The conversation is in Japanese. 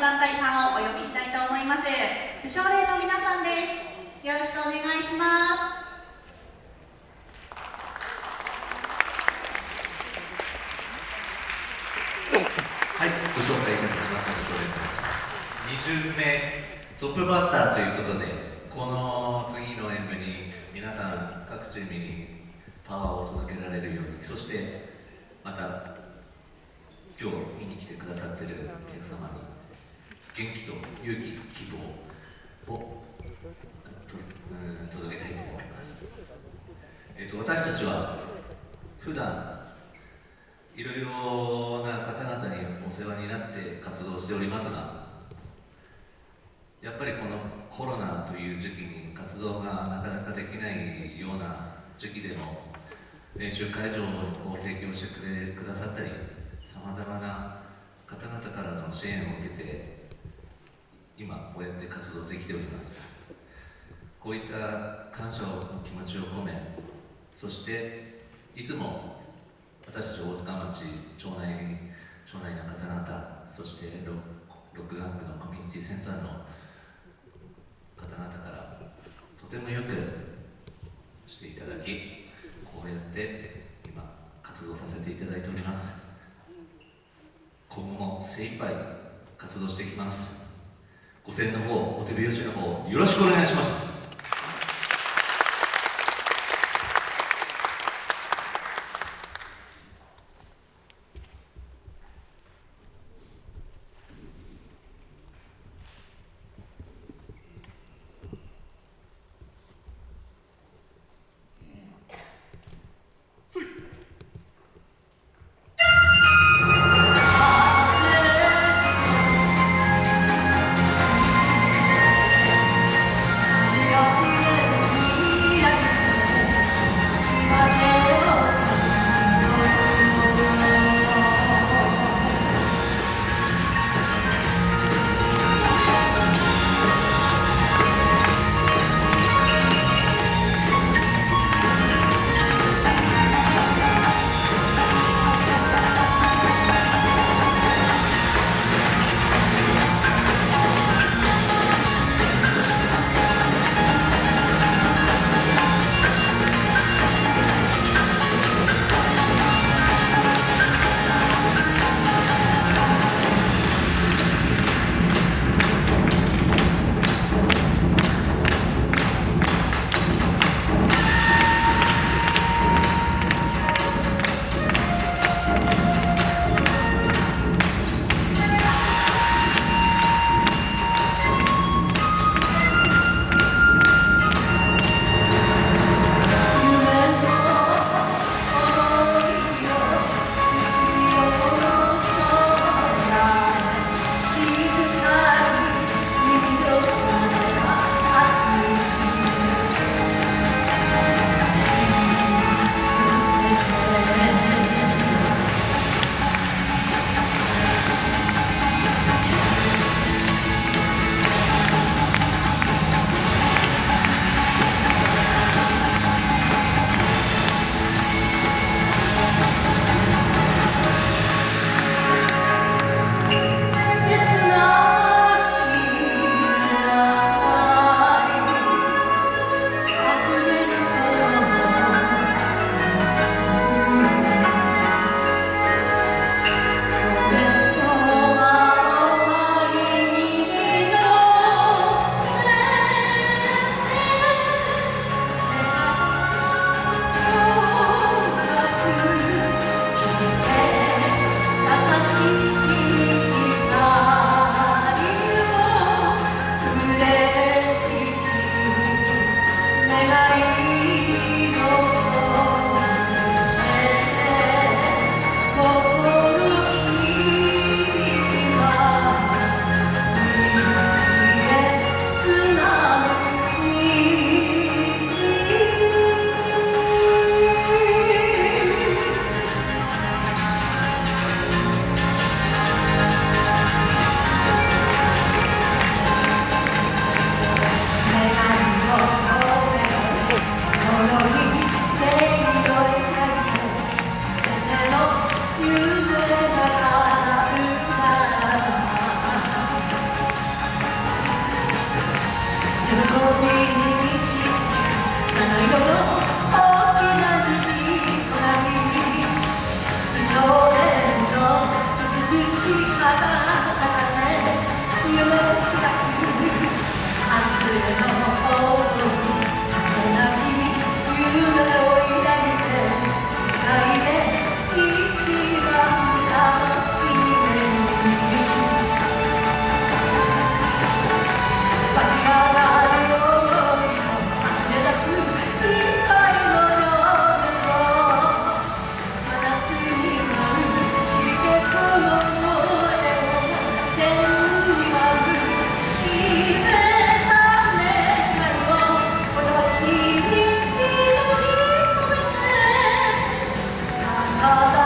団体さんをお呼びしたいと思います。無償霊の皆さんです。よろしくお願いします。はい、ご紹介いただきましたご紹介いします。2巡目トップバッターということでこの次の演舞に皆さん各チームにパワーを届けられるようにそしてまた今日見に来てくださってるお客様に元気と勇気希望を届けたいと思います、えーと、私たちは普段いろいろな方々にお世話になって活動しておりますがやっぱりこのコロナという時期に活動がなかなかできないような時期でも練習会場を提供してくれくださったりさまざまな方々からの支援を受けて今こうやって活動できております。こういった感謝の気持ちを込めそしていつも私たち大塚町町内町内の方々そしてロック学区のコミュニティセンターの方々からとてもよくしていただきこうやって今活動させていただいております。今後も精一杯活動していきます。ご声援の方お手拍子の方よろしくお願いします。you. 아,